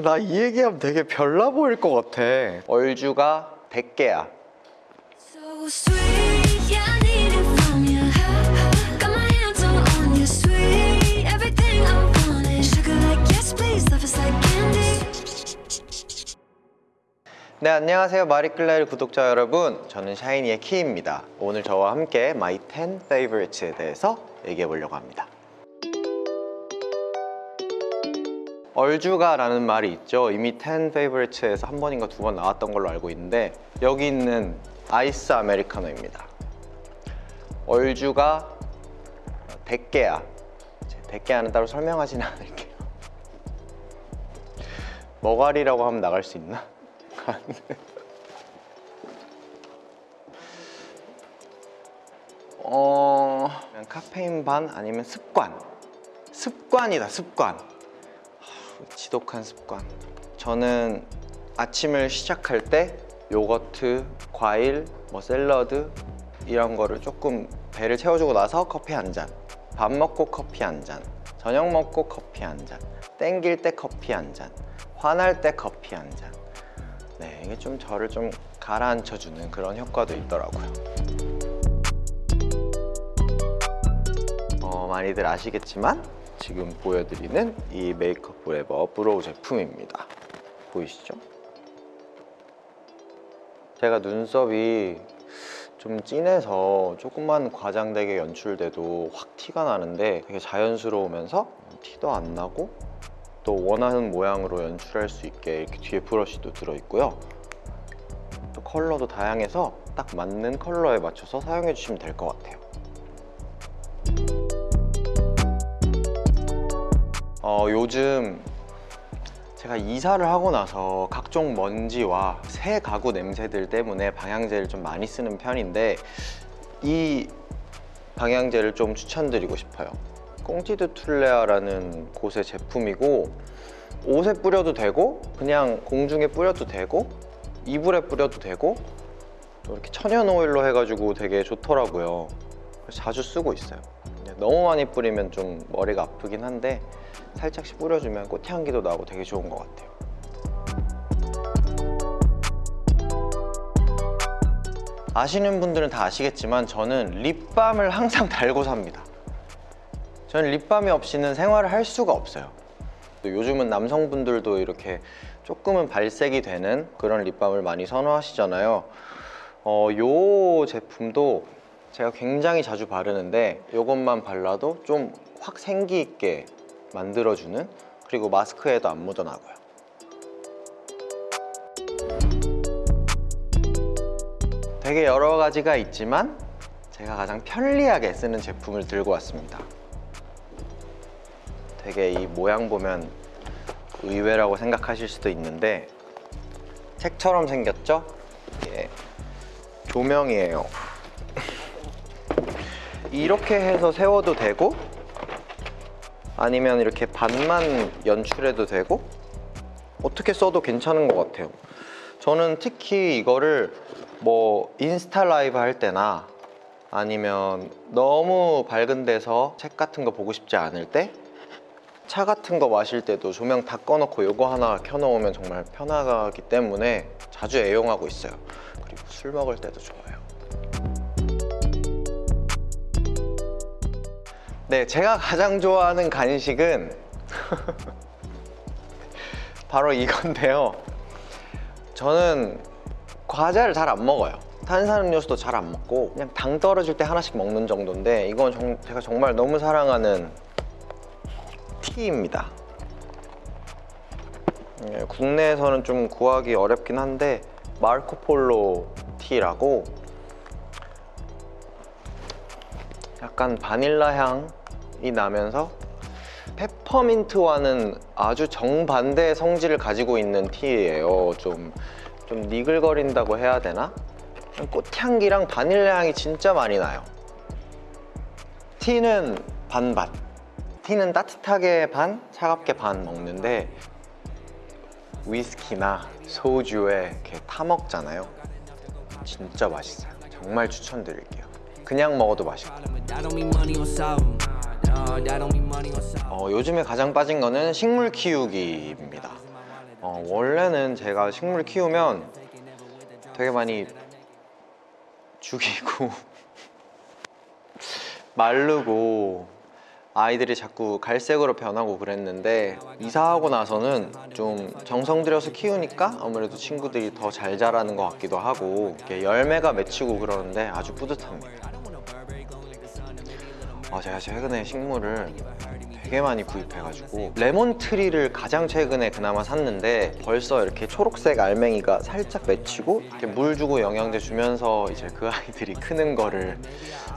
나 이 얘기하면 되게 별나 보일 것 같아. 얼주가 100개야. So. 네, 안녕하세요. 마리클레르 구독자 여러분. 저는 샤이니의 키입니다. 오늘 저와 함께 My 10 Favorites에 대해서 얘기해 보려고 합니다. 얼주가라는 말이 있죠. 이미 10 Favorites에서 한 번인가 두 번 나왔던 걸로 알고 있는데 여기 있는 아이스 아메리카노입니다. 얼주가 100개야. 100개야는 따로 설명하지는 않을게요. 머가리라고 하면 나갈 수 있나? 어... 카페인 반 아니면 습관 습관이다 습관 하, 지독한 습관 저는 아침을 시작할 때 요거트, 과일, 뭐 샐러드 이런 거를 조금 배를 채워주고 나서 커피 한 잔, 밥 먹고 커피 한 잔, 저녁 먹고 커피 한 잔, 땡길 때 커피 한 잔, 화날 때 커피 한 잔. 네, 이게 좀 저를 좀 가라앉혀주는 그런 효과도 있더라고요. 많이들 아시겠지만 지금 보여드리는 이 Make Up For Ever brow 제품입니다. 보이시죠? 제가 눈썹이 좀 진해서 조금만 과장되게 연출돼도 확 티가 나는데 되게 자연스러우면서 티도 안 나고 또 원하는 모양으로 연출할 수 있게 이렇게 뒤에 브러쉬도 들어있고요 또 컬러도 다양해서 딱 맞는 컬러에 맞춰서 사용해 주시면 될 것 같아요 어, 요즘 제가 이사를 하고 나서 각종 먼지와 새 가구 냄새들 때문에 방향제를 좀 많이 쓰는 편인데 이 방향제를 좀 추천드리고 싶어요. 꽁티드 툴레아라는 곳의 제품이고 옷에 뿌려도 되고 그냥 공중에 뿌려도 되고 이불에 뿌려도 되고 또 이렇게 천연 오일로 해가지고 되게 좋더라고요. 자주 쓰고 있어요 근데 너무 많이 뿌리면 좀 머리가 아프긴 한데 살짝씩 뿌려주면 꽃향기도 나고 되게 좋은 것 같아요. 아시는 분들은 다 아시겠지만 저는 립밤을 항상 달고 삽니다. 저는 립밤이 없이는 생활을 할 수가 없어요. 또 요즘은 남성분들도 이렇게 조금은 발색이 되는 그런 립밤을 많이 선호하시잖아요. 어, 요 제품도 제가 굉장히 자주 바르는데 이것만 발라도 좀 확 생기 있게 만들어주는 그리고 마스크에도 안 묻어나고요. 되게 여러 가지가 있지만 제가 가장 편리하게 쓰는 제품을 들고 왔습니다. 되게 이 모양 보면 의외라고 생각하실 수도 있는데 책처럼 생겼죠? 이게 조명이에요 이렇게 해서 세워도 되고 아니면 이렇게 반만 연출해도 되고 어떻게 써도 괜찮은 것 같아요. 저는 특히 이거를 뭐 인스타 라이브 할 때나 아니면 너무 밝은 데서 책 같은 거 보고 싶지 않을 때 차 같은 거 마실 때도 조명 다 꺼놓고 이거 하나 켜놓으면 정말 편하기 때문에 자주 애용하고 있어요. 그리고 술 먹을 때도 좋아요 네, 제가 가장 좋아하는 간식은 바로 이건데요. 저는 과자를 잘 안 먹어요. 탄산음료수도 잘 안 먹고 그냥 당 떨어질 때 하나씩 먹는 정도인데 이건 정- 제가 정말 너무 사랑하는 티입니다. 예, 국내에서는 좀 구하기 어렵긴 한데 마르코폴로 티라고 약간 바닐라 향 이 나면서 페퍼민트와는 아주 정반대의 성질을 가지고 있는 티예요. 좀, 좀 니글거린다고 해야 되나? 꽃향기랑 바닐라 향이 진짜 많이 나요. 티는 반반. 티는 따뜻하게 반, 차갑게 반 먹는데 위스키나 소주에 이렇게 타 먹잖아요. 진짜 맛있어요. 정말 추천드릴게요. 그냥 먹어도 맛있고 어, 요즘에 가장 빠진 거는 식물 키우기입니다 어, 원래는 제가 식물 키우면 되게 많이 죽이고 마르고 아이들이 자꾸 갈색으로 변하고 그랬는데 이사하고 나서는 좀 정성 들여서 키우니까 아무래도 친구들이 더 잘 자라는 것 같기도 하고 이렇게 열매가 맺히고 그러는데 아주 뿌듯합니다. 아, 제가 최근에 식물을 되게 많이 구입해가지고 레몬 트리를 가장 최근에 그나마 샀는데 벌써 이렇게 초록색 알맹이가 살짝 맺히고 이렇게 물 주고 영양제 주면서 이제 그 아이들이 크는 거를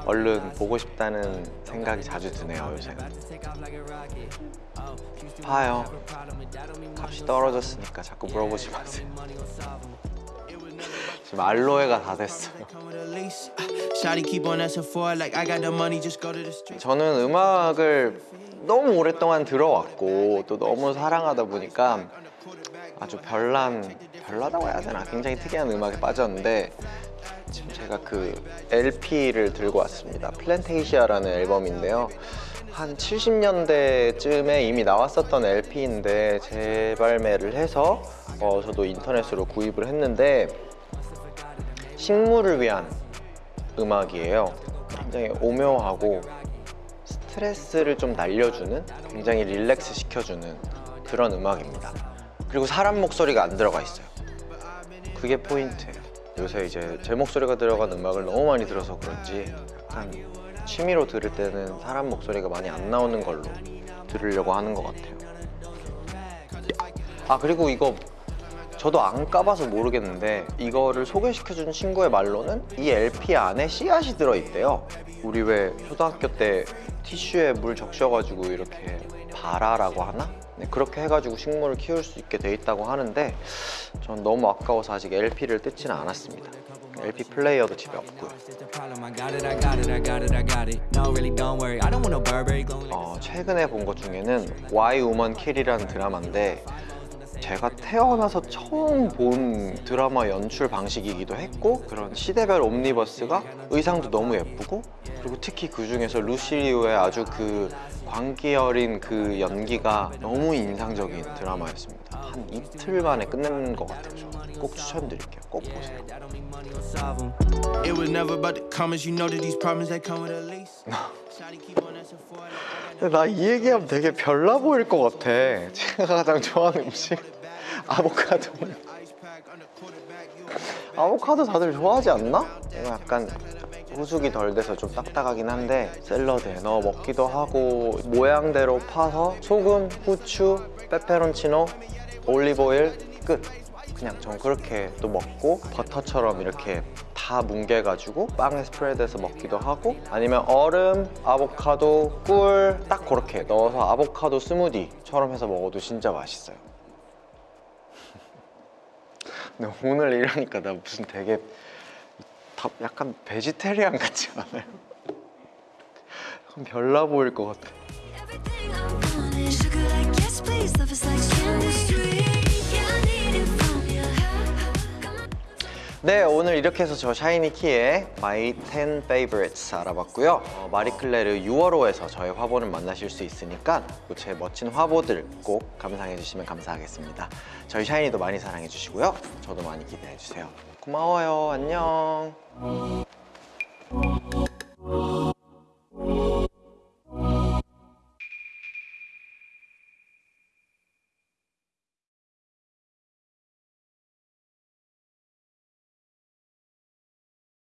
얼른 보고 싶다는 생각이 자주 드네요 요새. 봐요. 값이 떨어졌으니까 자꾸 물어보지 마세요 지금 알로에가 다 됐어요. Come with a lease. Shawty keep on asking for it. Like I got the money, just go to the street. 저는 음악을 너무 오랫동안 들어왔고 또 너무 사랑하다 보니까 아주 별난 별나다고 해야 되나? 굉장히 특이한 음악에 빠졌는데 지금 제가 그 LP를 들고 왔습니다. 플랜테이시아라는 앨범인데요. 한 70년대쯤에 이미 나왔었던 LP인데 재발매를 해서 어, 저도 인터넷으로 구입을 했는데 식물을 위한 음악이에요. 굉장히 오묘하고 스트레스를 좀 날려주는 굉장히 릴렉스 시켜주는 그런 음악입니다. 그리고 사람 목소리가 안 들어가 있어요. 그게 포인트예요. 요새 이제 제 목소리가 들어간 음악을 너무 많이 들어서 그런지 약간 취미로 들을 때는 사람 목소리가 많이 안 나오는 걸로 들으려고 하는 것 같아요. 아 그리고 이거 저도 안 까봐서 모르겠는데 이거를 소개시켜준 친구의 말로는 이 LP 안에 씨앗이 들어있대요 우리 왜 초등학교 때 티슈에 물 적셔가지고 이렇게 발아라고 하나? 네, 그렇게 해가지고 식물을 키울 수 있게 돼 있다고 하는데 전 너무 아까워서 아직 LP를 뜯지는 않았습니다 LP 플레이어도 집에 없고요. 어, 최근에 본 것 중에는 Why Woman Kill이라는 드라마인데 제가 태어나서 처음 본 드라마 연출 방식이기도 했고 그런 시대별 옴니버스가 의상도 너무 예쁘고 그리고 특히 그 중에서 루시리오의 아주 그 광기 어린 그 연기가 너무 인상적인 드라마였습니다. 한 이틀 만에 끝내는 것 같아요 저는 꼭 추천드릴게요. 꼭 보세요. 나 이 얘기하면 되게 별나 보일 것 같아. 제가 가장 좋아하는 음식 아보카도. 아보카도 다들 좋아하지 않나? 약간 후숙이 덜 돼서 좀 딱딱하긴 한데 샐러드에 넣어 먹기도 하고 모양대로 파서 소금, 후추, 페페론치노, 올리브오일 끝. 그냥 전 그렇게 또 먹고 버터처럼 이렇게 다 뭉개가지고 빵에 스프레드해서 먹기도 하고 아니면 얼음, 아보카도, 꿀 딱 그렇게 넣어서 아보카도 스무디처럼 해서 먹어도 진짜 맛있어요 근데 오늘 이러니까 나 무슨 되게 다 약간 베지테리안 같지 않아요? 약간 별나 보일 것 같아. 네, 오늘 이렇게 해서 저 샤이니 키의 My 10 Favorites 알아봤고요. 어, 마리클레르 6월호에서 저의 화보를 만나실 수 있으니까 제 멋진 화보들 꼭 감상해 주시면 감사하겠습니다. 저희 샤이니도 많이 사랑해 주시고요. 저도 많이 기대해 주세요. 고마워요. 안녕.